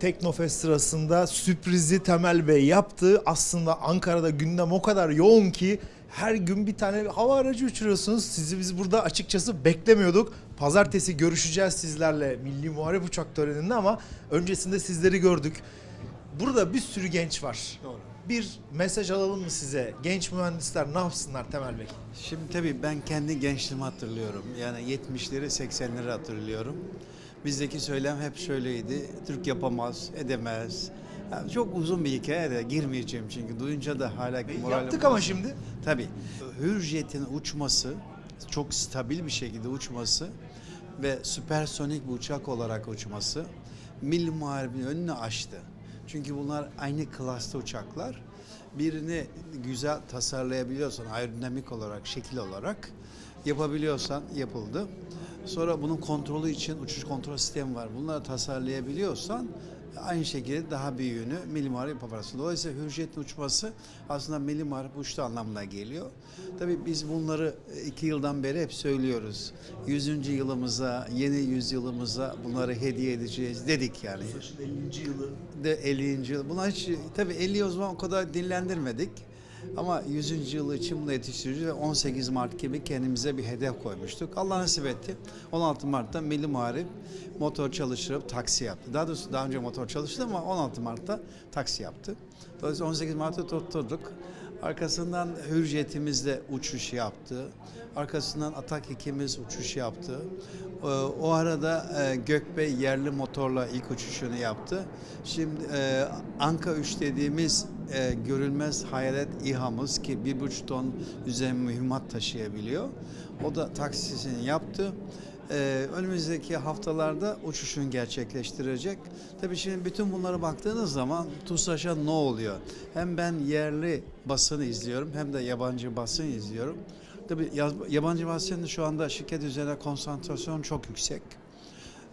Teknofest sırasında sürprizi Temel Bey yaptı. Aslında Ankara'da gündem o kadar yoğun ki her gün bir tane hava aracı uçuruyorsunuz. Sizi biz burada açıkçası beklemiyorduk. Pazartesi görüşeceğiz sizlerle Milli Muharip Uçak töreninde ama öncesinde sizleri gördük. Burada bir sürü genç var. Doğru. Bir mesaj alalım mı size? Genç mühendisler ne yapsınlar Temel Bey? Şimdi tabii ben kendi gençliğimi hatırlıyorum. Yani 70'leri 80'leri hatırlıyorum. Bizdeki söylem hep şöyleydi. Türk yapamaz, edemez. Yani çok uzun bir hikaye de girmeyeceğim çünkü duyunca da hala moralim Yaptık ama şimdi. Tabii. Hürjet'in uçması, çok stabil bir şekilde uçması ve süpersonik bir uçak olarak uçması Milli Muharebin önünü açtı. Çünkü bunlar aynı klasta uçaklar. Birini güzel tasarlayabiliyorsan aerodinamik olarak, şekil olarak yapabiliyorsan yapıldı. Sonra bunun kontrolü için uçuş kontrol sistemi var. Bunları tasarlayabiliyorsan aynı şekilde daha büyüğünü Milli Muharip yaparsın. Dolayısıyla Hürjet'in uçması aslında Milli Muharip uçtu anlamına geliyor. Tabii biz bunları iki yıldan beri hep söylüyoruz. 100. yılımıza, yeni yüzyılımıza bunları hediye edeceğiz dedik yani. 50. yılı. De 50. yıl. Buna hiç tabii 50 o zaman o kadar dinlendirmedik. Ama 100. yılı için bunu yetiştireceğiz ve 18 Mart gibi kendimize bir hedef koymuştuk. Allah nasip etti. 16 Mart'ta Milli Muharip motor çalıştırıp taksi yaptı. Daha doğrusu daha önce motor çalıştı ama 16 Mart'ta taksi yaptı. Dolayısıyla 18 Mart'ta tutturduk. Arkasından Hürjet'imiz de uçuş yaptı. Arkasından Atak ikimiz uçuş yaptı. Ee, O arada e, Gökbey yerli motorla ilk uçuşunu yaptı. Şimdi e, Anka 3 dediğimiz e, görülmez hayalet İHA'mız ki bir buçuk ton üzerine mühimmat taşıyabiliyor. O da taksisini yaptı. Ee, önümüzdeki haftalarda uçuşunu gerçekleştirecek. Tabii şimdi bütün bunlara baktığınız zaman TUSAŞ'a ne oluyor? Hem ben yerli basını izliyorum hem de yabancı basın izliyorum. Tabii yabancı basının şu anda şirket üzerine konsantrasyon çok yüksek.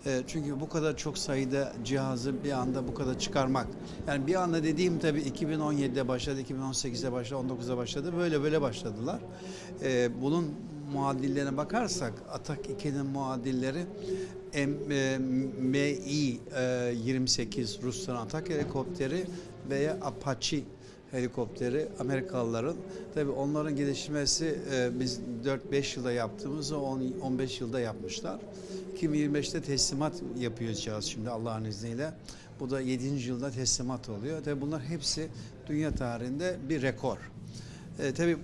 E, Çünkü bu kadar çok sayıda cihazı bir anda bu kadar çıkarmak. Yani bir anda dediğim tabii 2017'de başladı, 2018'de başladı, 19'da başladı. Böyle böyle başladılar. E, Bunun muadillerine bakarsak Atak 2'nin muadilleri e, e, 28 Rusların Atak helikopteri veya Apache helikopteri Amerikalıların. Tabii onların gelişmesi e, biz 4-5 yılda yaptığımızı 10 15 yılda yapmışlar. 2025'te teslimat yapacağız şimdi Allah'ın izniyle. Bu da 7. yılda teslimat oluyor. Tabii bunlar hepsi dünya tarihinde bir rekor. E, tabii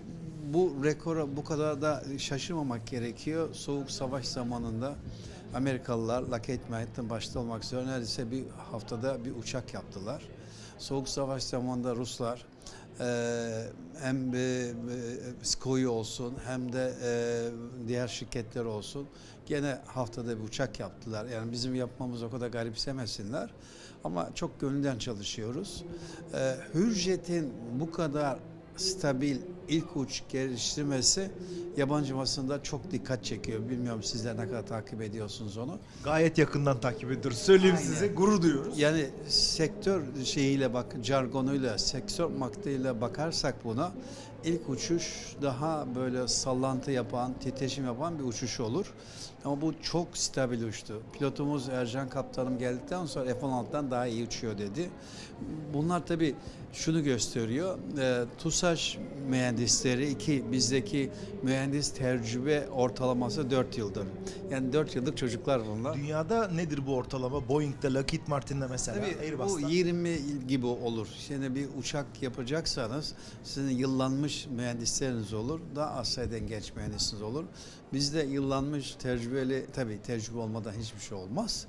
bu rekora bu kadar da şaşırmamak gerekiyor. Soğuk savaş zamanında Amerikalılar Lockheed Martin başta olmak üzere neredeyse bir haftada bir uçak yaptılar. Soğuk savaş zamanında Ruslar e, hem e, e, SCOI olsun hem de e, diğer şirketler olsun gene haftada bir uçak yaptılar. Yani bizim yapmamız o kadar garipsemesinler. Ama çok gönülden çalışıyoruz. Hürjet'in bu kadar stabil ilk uç geliştirmesi yabancı basında çok dikkat çekiyor. Bilmiyorum sizler ne kadar takip ediyorsunuz onu. Gayet yakından takip ediyoruz. Söyleyeyim Aynen. size gurur duyuyoruz. Yani sektör şeyiyle bak jargonuyla, sektör maktıyla bakarsak buna ilk uçuş daha böyle sallantı yapan, titreşim yapan bir uçuş olur. Ama bu çok stabil uçtu. Pilotumuz Ercan Kaptanım geldikten sonra F-16'dan daha iyi uçuyor dedi. Bunlar tabii şunu gösteriyor. E, TUSAŞ mühendisleri iki bizdeki mühendis tecrübe ortalaması 4 yıldır. Yani 4 yıllık çocuklar bunlar. Dünyada nedir bu ortalama? Boeing'de, Lockheed Martin'de mesela, Tabii bu Airbus'ta. 20 gibi olur. Şimdi bir uçak yapacaksanız sizin yıllanmış mühendisleriniz olur. Daha az sayıdan genç mühendisiniz olur. Bizde yıllanmış tecrübeli, tabii tecrübe olmadan hiçbir şey olmaz.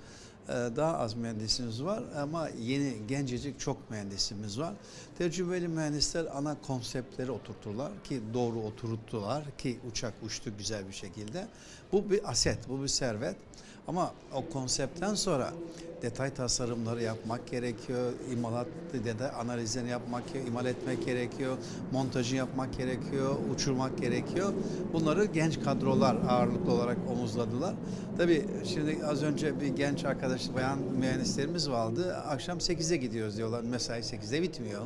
Ee, Daha az mühendisimiz var ama yeni gencecik çok mühendisimiz var. Tecrübeli mühendisler ana konseptleri oturttular ki doğru oturttular ki uçak uçtu güzel bir şekilde. Bu bir aset, bu bir servet. Ama o konseptten sonra detay tasarımları yapmak gerekiyor, imalat de analizlerini yapmak, imal etmek gerekiyor, montajı yapmak gerekiyor, uçurmak gerekiyor. Bunları genç kadrolar ağırlıklı olarak omuzladılar. Tabii şimdi az önce bir genç arkadaş, bayan mühendislerimiz vardı. Akşam 8'e gidiyoruz diyorlar. Mesai 8'de bitmiyor.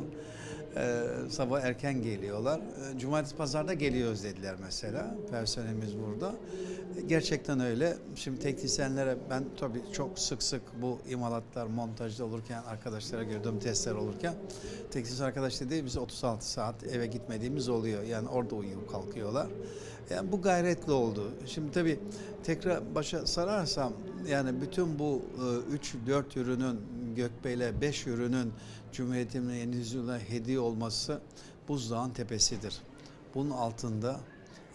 Ee, sabah erken geliyorlar. Ee, Cumartesi pazarda geliyoruz dediler mesela. Personelimiz burada. Ee, Gerçekten öyle. Şimdi teknisyenlere ben tabii çok sık sık bu imalatlar montajda olurken arkadaşlara gördüğüm testler olurken teknisyen arkadaş dedi biz 36 saat eve gitmediğimiz oluyor. Yani orada uyuyup kalkıyorlar. Yani bu gayretli oldu. Şimdi tabii tekrar başa sararsam yani bütün bu 3-4 ürünün Gökbey'le 5 ürünün Cumhuriyetimin yeni yüzyılına hediye olması buzdağın tepesidir. Bunun altında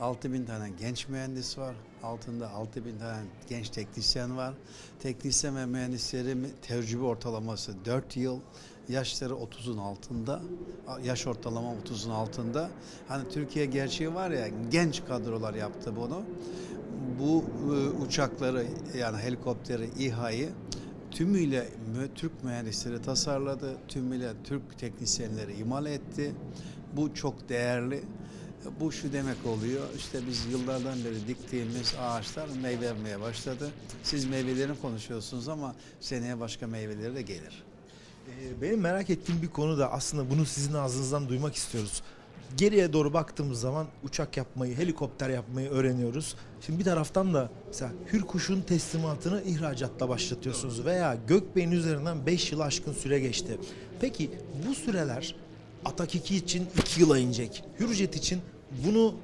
6 bin tane genç mühendis var. Altında 6 bin tane genç teknisyen var. Teknisyen ve mühendislerin tecrübe ortalaması 4 yıl. Yaşları 30'un altında. Yaş ortalama 30'un altında. Hani Türkiye gerçeği var ya genç kadrolar yaptı bunu. Bu e, uçakları yani helikopteri, İHA'yı tümüyle mü- Türk mühendisleri tasarladı, tümüyle Türk teknisyenleri imal etti. Bu çok değerli. Bu şu demek oluyor, işte biz yıllardan beri diktiğimiz ağaçlar meyve vermeye başladı. Siz meyvelerini konuşuyorsunuz ama seneye başka meyveleri de gelir. Ee, Benim merak ettiğim bir konu da aslında bunu sizin ağzınızdan duymak istiyoruz. Geriye doğru baktığımız zaman uçak yapmayı, helikopter yapmayı öğreniyoruz. Şimdi bir taraftan da mesela Hürkuş'un teslimatını ihracatla başlatıyorsunuz veya Gökbey'in üzerinden 5 yıl aşkın süre geçti. Peki bu süreler Atak 2 için 2 yıla inecek. Hürjet için bunu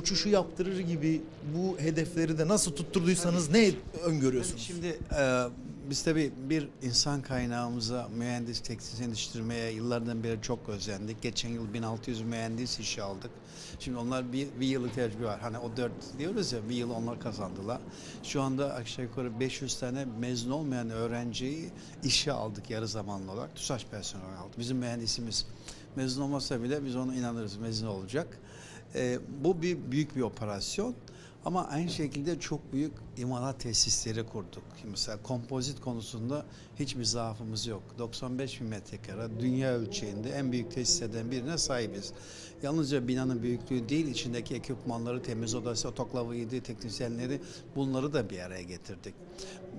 uçuşu yaptırır gibi bu hedefleri de nasıl tutturduysanız ne öngörüyorsunuz? Şimdi e, biz tabii bir insan kaynağımıza mühendis teknisyen yetiştirmeye yıllardan beri çok özendik. Geçen yıl 1600 mühendis işe aldık. Şimdi onlar bir, bir yıllık tecrübe var. Hani o dört diyoruz ya bir yıl onlar kazandılar. Şu anda aşağı yukarı 500 tane mezun olmayan öğrenciyi işe aldık yarı zamanlı olarak. TUSAŞ personeli aldık. Bizim mühendisimiz mezun olmasa bile biz ona inanırız mezun olacak. E, bu bir büyük bir operasyon. Ama aynı şekilde çok büyük imalat tesisleri kurduk. Mesela kompozit konusunda hiçbir zaafımız yok. 95 bin metrekare dünya ölçeğinde en büyük tesislerden birine sahibiz. Yalnızca binanın büyüklüğü değil, içindeki ekipmanları, temiz odası, otoklavıydı, teknisyenleri bunları da bir araya getirdik.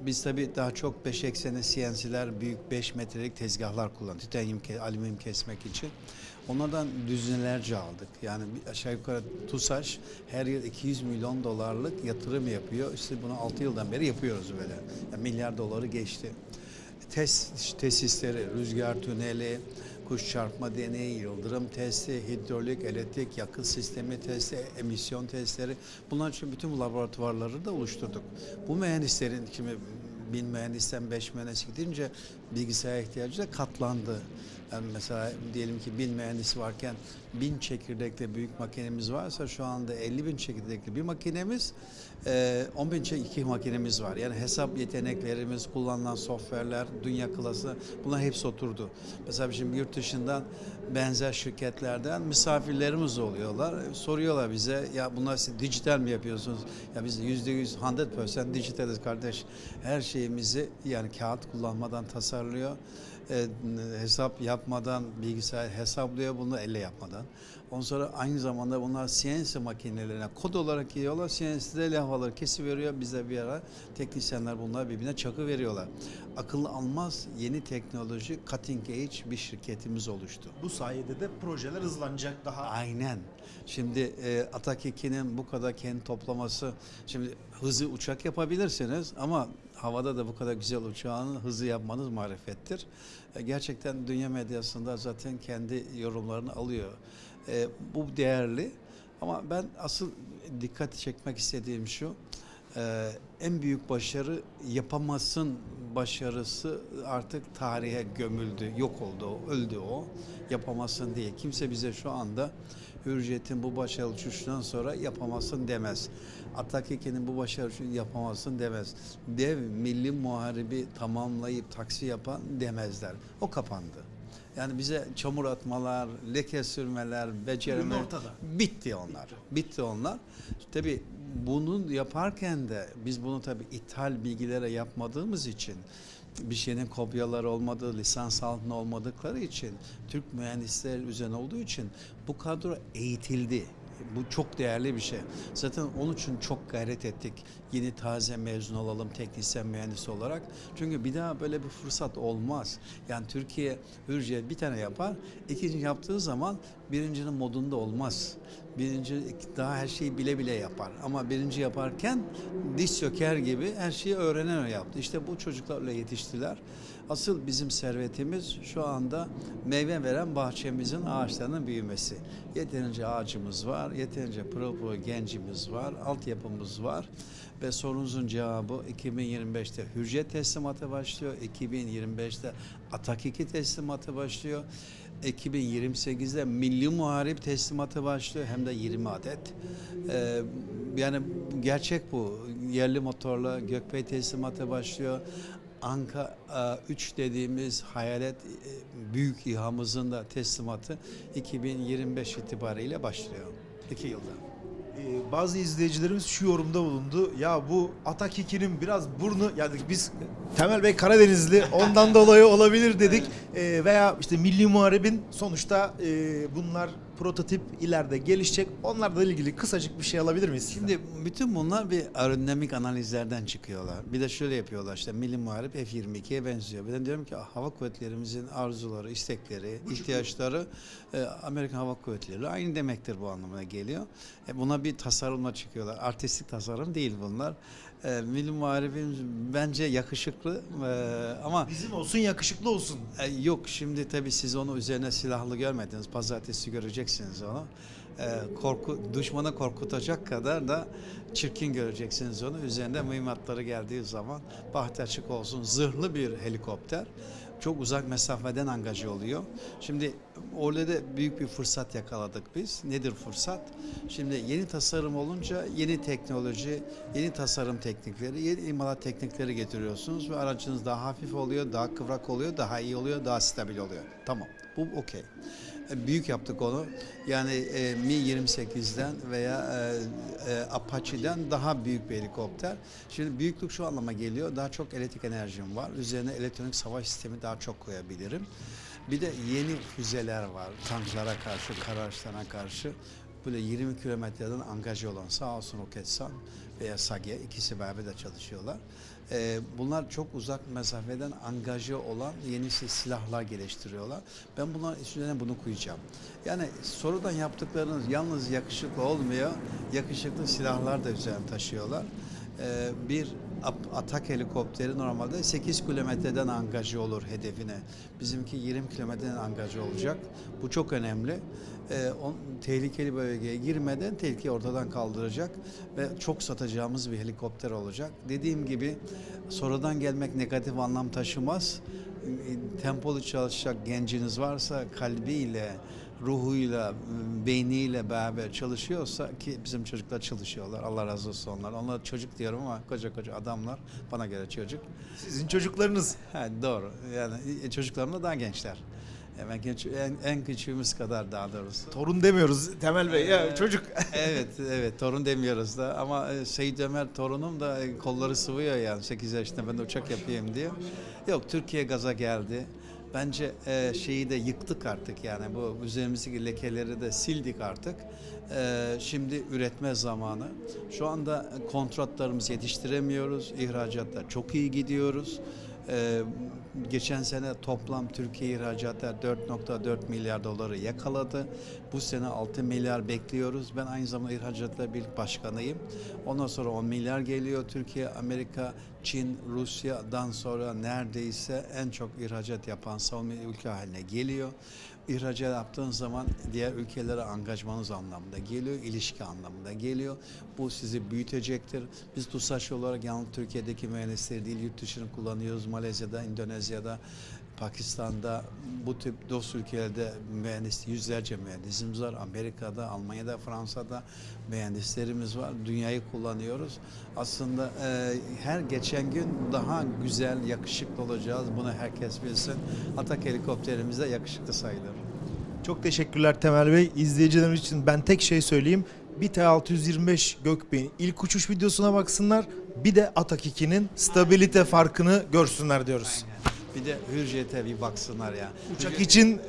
Biz tabii daha çok 5 ekseni CNC'ler, büyük 5 metrelik tezgahlar kullandık. Titanyum, alüminyum kesmek için. Onlardan düzinelerce aldık. Yani aşağı yukarı TUSAŞ her yıl 200 milyon dolarlık yatırım yapıyor. İşte bunu 6 yıldan beri yapıyoruz böyle. Yani milyar doları geçti. Test tesisleri, rüzgar tüneli, kuş çarpma deneyi, yıldırım testi, hidrolik, elektrik, yakıt sistemi testi, emisyon testleri. Bunlar için bütün bu laboratuvarları da oluşturduk. Bu mühendislerin şimdi bin mühendisten beş mühendis gidince bilgisayar ihtiyacı da katlandı. Yani mesela diyelim ki bin mühendisi varken bin çekirdekli büyük makinemiz varsa şu anda 50 bin çekirdekli bir makinemiz, e, 10 bin iki makinemiz var. Yani hesap yeteneklerimiz, kullanılan software'ler, dünya klası bunlar hepsi oturdu. Mesela şimdi yurt dışından benzer şirketlerden misafirlerimiz oluyorlar. Soruyorlar bize ya bunlar siz dijital mi yapıyorsunuz? Ya biz yüzde yüz 100% dijitaliz kardeş. Her şeyimizi yani kağıt kullanmadan tasarlıyor. E, hesap yapmadan bilgisayar hesaplıyor bunu elle yapmadan. Ondan sonra aynı zamanda bunlar CNC makinelerine kod olarak giriyorlar. CNC'de levhaları kesiveriyor. Bize bir ara teknisyenler bunlar birbirine çakı veriyorlar. Akıllı almaz yeni teknoloji cutting edge bir şirketimiz oluştu. Bu sayede de projeler hızlanacak daha. Aynen. Şimdi e, Atak 2'nin bu kadar kendi toplaması, şimdi hızı uçak yapabilirsiniz ama havada da bu kadar güzel uçağın hızı yapmanız marifettir. E, gerçekten dünya medyasında zaten kendi yorumlarını alıyor. E, bu değerli ama ben asıl dikkat çekmek istediğim şu, e, en büyük başarı yapamazsın başarısı artık tarihe gömüldü, yok oldu, öldü o. Yapamazsın diye. Kimse bize şu anda Hürriyet'in bu başarılı uçuşundan sonra yapamazsın demez. Atak 2'nin bu başarılı uçuşunu yapamazsın demez. Dev milli muharibi tamamlayıp taksi yapan demezler. O kapandı. Yani bize çamur atmalar, leke sürmeler, ortada. bitti onlar. Bitti onlar. Tabii bunun yaparken de biz bunu tabii ithal bilgilere yapmadığımız için bir şeyin kopyaları olmadığı, lisans altında olmadıkları için Türk mühendisler üzerine olduğu için bu kadro eğitildi. Bu çok değerli bir şey. Zaten onun için çok gayret ettik. Yeni taze mezun olalım teknisyen mühendis olarak. Çünkü bir daha böyle bir fırsat olmaz. Yani Türkiye Hürriyet bir tane yapar. ikinci yaptığı zaman birincinin modunda olmaz. Birinci daha her şeyi bile bile yapar. Ama birinci yaparken diş söker gibi her şeyi öğrenen yaptı. İşte bu çocuklarla yetiştiler. Asıl bizim servetimiz şu anda meyve veren bahçemizin ağaçlarının büyümesi. Yeterince ağacımız var, yeterince pırıl pırıl gencimiz var, altyapımız var. Ve sorunuzun cevabı 2025'te hücret teslimatı başlıyor, 2025'te Atak 2 teslimatı başlıyor. 2028'de Milli Muharip teslimatı başlıyor hem de 20 adet. Ee, yani gerçek bu. Yerli motorla Gökbey teslimatı başlıyor. Anka 3 dediğimiz hayalet e, büyük İHA'mızın da teslimatı 2025 itibariyle başlıyor. 2 yılda. Ee, bazı izleyicilerimiz şu yorumda bulundu. Ya bu Atak 2'nin biraz burnu yani biz Temel Bey Karadenizli ondan dolayı olabilir dedik. Ee, veya işte Milli Muharebin sonuçta e, bunlar prototip ileride gelişecek. Onlarla ilgili kısacık bir şey alabilir miyiz? Şimdi bütün bunlar bir aerodinamik analizlerden çıkıyorlar. Bir de şöyle yapıyorlar işte Milli Muharip F-22'ye benziyor. Ben diyorum ki hava kuvvetlerimizin arzuları, istekleri, ihtiyaçları e, Amerikan Hava Kuvvetleri aynı demektir bu anlamına geliyor. E, buna bir tasarımla çıkıyorlar. Artistik tasarım değil bunlar. E, Milli Muharip'in bence yakışıklı e, ama Bizim olsun yakışıklı olsun. e, yok şimdi tabii siz onu üzerine silahlı görmediniz. Pazartesi göreceksiniz onu. E, korku düşmanı korkutacak kadar da çirkin göreceksiniz onu. Üzerinde mühimmatları geldiği zaman bahtı açık olsun. Zırhlı bir helikopter. Çok uzak mesafeden angaje oluyor. Şimdi orada da büyük bir fırsat yakaladık biz. Nedir fırsat? Şimdi yeni tasarım olunca yeni teknoloji, yeni tasarım teknikleri, yeni imalat teknikleri getiriyorsunuz ve aracınız daha hafif oluyor, daha kıvrak oluyor, daha iyi oluyor, daha stabil oluyor. Tamam. Bu okey. Büyük yaptık onu. Yani e, Mi-28'den veya e, e, Apache'den daha büyük bir helikopter. Şimdi büyüklük şu anlama geliyor. Daha çok elektrik enerjim var. Üzerine elektronik savaş sistemi daha çok koyabilirim. Bir de yeni füzeler var. Tanklara karşı, kara araçlarına karşı. Böyle 20 kilometreden angaje olan sağ olsun Roketsan veya SAGE ikisi beraber de çalışıyorlar. Ee, bunlar çok uzak mesafeden angaje olan yeni si- silahlar geliştiriyorlar. Ben bunların üstüne bunu koyacağım. Yani sorudan yaptıklarınız yalnız yakışıklı olmuyor. Yakışıklı silahlar da üzerine taşıyorlar. Ee, bir atak helikopteri normalde 8 kilometreden angaje olur hedefine. Bizimki 20 kilometreden angaje olacak. Bu çok önemli. Ee, on, tehlikeli bölgeye girmeden tehlikeyi ortadan kaldıracak ve çok satacağımız bir helikopter olacak. Dediğim gibi sonradan gelmek negatif anlam taşımaz. E, Tempolu çalışacak genciniz varsa kalbiyle, ruhuyla, m, beyniyle beraber çalışıyorsa ki bizim çocuklar çalışıyorlar. Allah razı olsun onlar. Onlar çocuk diyorum ama koca koca adamlar. Bana göre çocuk. Sizin çocuklarınız. Ha, doğru. Yani e, çocuklarım da daha gençler. Hemen genç, en, en küçüğümüz kadar daha doğrusu. Torun demiyoruz Temel Bey. Ya Ee, çocuk. evet, evet torun demiyoruz da ama e, Seyit Ömer torunum da e, kolları sıvıyor yani 8 yaşında ben de uçak yapayım diye. Yok Türkiye gaza geldi. Bence e, şeyi de yıktık artık yani bu üzerimizdeki lekeleri de sildik artık. E, şimdi üretme zamanı. Şu anda kontratlarımızı yetiştiremiyoruz. İhracatta çok iyi gidiyoruz. Ee, geçen sene toplam Türkiye ihracatı 4.4 milyar doları yakaladı. Bu sene 6 milyar bekliyoruz. Ben aynı zamanda ihracatlar birlik başkanıyım. Ondan sonra 10 milyar geliyor. Türkiye, Amerika, Çin, Rusya'dan sonra neredeyse en çok ihracat yapan savunma ülke haline geliyor. İhracat yaptığın zaman diğer ülkelere angajmanız anlamında geliyor, ilişki anlamında geliyor. Bu sizi büyütecektir. Biz TUSAŞ olarak yalnız Türkiye'deki mühendisleri değil, yurt dışını kullanıyoruz. Malezya'da, Endonezya'da, Pakistan'da, bu tip dost ülkelerde mühendis, yüzlerce mühendisimiz var. Amerika'da, Almanya'da, Fransa'da mühendislerimiz var. Dünyayı kullanıyoruz. Aslında e, her geçen gün daha güzel, yakışıklı olacağız. Bunu herkes bilsin. Atak helikopterimiz de yakışıklı sayılır. Çok teşekkürler Temel Bey. İzleyicilerimiz için ben tek şey söyleyeyim. Bir T625 Gökbey'in ilk uçuş videosuna baksınlar. Bir de Atak 2'nin stabilite farkını görsünler diyoruz. Bir de Hürjet'e bir baksınlar ya. Uçak Hürjet- için Ha,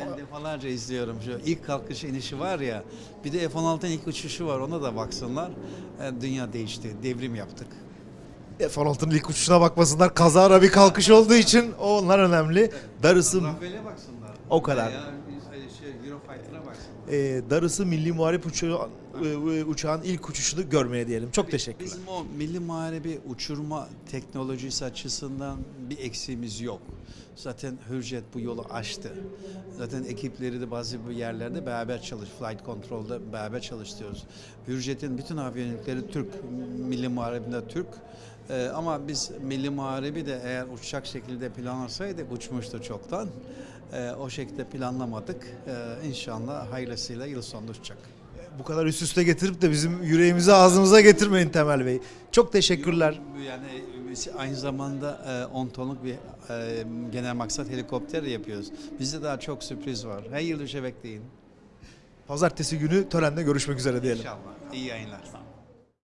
Ben defalarca izliyorum. Şu ilk kalkış inişi var ya. Bir de F-16'nın ilk uçuşu var. Ona da baksınlar. E, Dünya değişti. Devrim yaptık. F-16'nın ilk uçuşuna bakmasınlar. Kazara bir kalkış olduğu için onlar önemli. Darısı Rafael'e baksınlar. O kadar. Ya, şey, Eurofighter'a baksınlar. e, darısı milli muharip uçağı, e, e, uçağın ilk uçuşunu görmeye diyelim. Çok teşekkürler. Bizim o milli muharebe uçurma teknolojisi açısından bir eksiğimiz yok. Zaten Hürjet bu yolu açtı. Zaten ekipleri de bazı bu yerlerde beraber çalış, flight control'da beraber çalıştırıyoruz. Hürjet'in bütün aviyonikleri Türk, milli muharebinde Türk. Ee, ama biz milli muharebi de eğer uçacak şekilde planlasaydık uçmuştu çoktan. Ee, o şekilde planlamadık. Ee, inşallah hayırlısıyla yıl sonunda uçacak. Bu kadar üst üste getirip de bizim yüreğimizi ağzımıza getirmeyin Temel Bey. Çok teşekkürler. Yani biz aynı zamanda e, 10 tonluk bir e, genel maksat helikopter yapıyoruz. Bizde daha çok sürpriz var. Her yıl bekleyin. Pazartesi günü törende görüşmek üzere diyelim. İnşallah. İyi yayınlar.